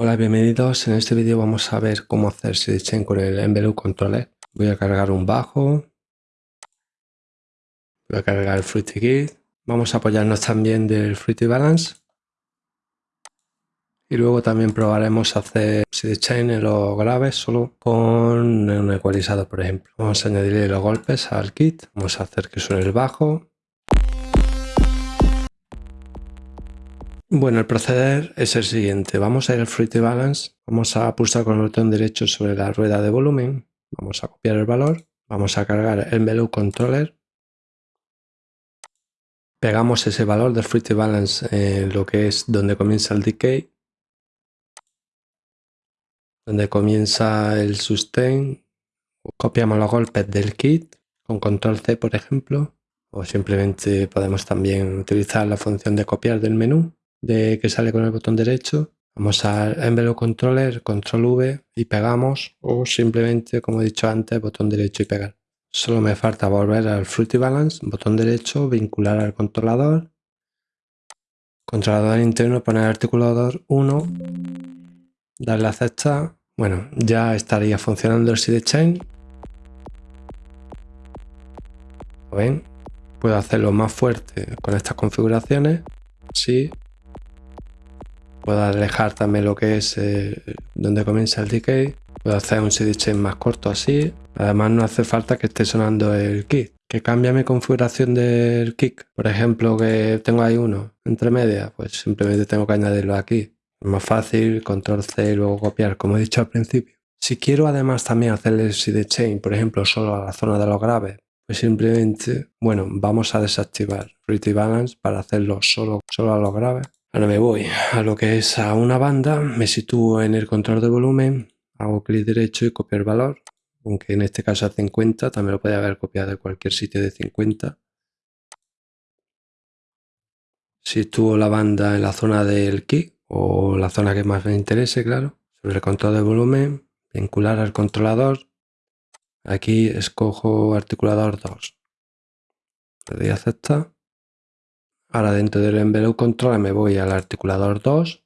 Hola, bienvenidos. En este vídeo vamos a ver cómo hacer sidechain con el Envelope Controller. Voy a cargar un bajo. Voy a cargar el Fruity Kit. Vamos a apoyarnos también del Fruity Balance. Y luego también probaremos hacer sidechain en los graves solo con un ecualizador, por ejemplo. Vamos a añadirle los golpes al kit. Vamos a hacer que suene el bajo. Bueno, el proceder es el siguiente. Vamos a ir al Fruity Balance, vamos a pulsar con el botón derecho sobre la rueda de volumen, vamos a copiar el valor, vamos a cargar el Envelope Controller, pegamos ese valor del Fruity Balance en lo que es donde comienza el decay, donde comienza el sustain, copiamos los golpes del kit con control C por ejemplo, o simplemente podemos también utilizar la función de copiar del menú de que sale con el botón derecho. Vamos al Envelope Controller, Control V y pegamos o simplemente, como he dicho antes, botón derecho y pegar. Solo me falta volver al Fruity Balance, botón derecho, vincular al controlador. Controlador interno, poner articulador 1, darle a aceptar. Bueno, ya estaría funcionando el sidechain. ¿Ven? Puedo hacerlo más fuerte con estas configuraciones. Sí, Puedo alejar también lo que es eh, donde comienza el decay. Puedo hacer un sidechain más corto así. Además no hace falta que esté sonando el kick. Que cambia mi configuración del kick. Por ejemplo, que tengo ahí uno entre medias, pues simplemente tengo que añadirlo aquí. Es más fácil, control C y luego copiar, como he dicho al principio. Si quiero además también hacerle el sidechain, por ejemplo, solo a la zona de los graves, pues simplemente, bueno, vamos a desactivar Pretty Balance para hacerlo solo, solo a los graves. Ahora me voy a lo que es a una banda, me sitúo en el control de volumen, hago clic derecho y copiar valor, aunque en este caso a 50, también lo puede haber copiado de cualquier sitio de 50. Sitúo la banda en la zona del kick o la zona que más me interese, claro. Sobre el control de volumen, vincular al controlador. Aquí escojo articulador 2. Le doy a aceptar. Ahora dentro del envelope controller me voy al articulador 2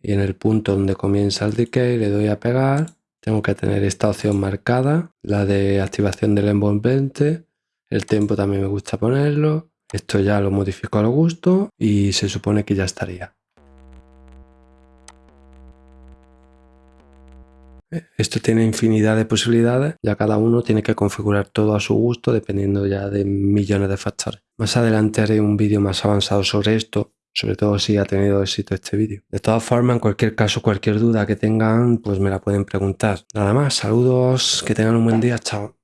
y en el punto donde comienza el decay le doy a pegar. Tengo que tener esta opción marcada, la de activación del envolvente. El tempo también me gusta ponerlo. Esto ya lo modifico al gusto y se supone que ya estaría. Esto tiene infinidad de posibilidades, ya cada uno tiene que configurar todo a su gusto dependiendo ya de millones de factores. Más adelante haré un vídeo más avanzado sobre esto, sobre todo si ha tenido éxito este vídeo. De todas formas, en cualquier caso, cualquier duda que tengan, pues me la pueden preguntar. Nada más, saludos, que tengan un buen día, chao.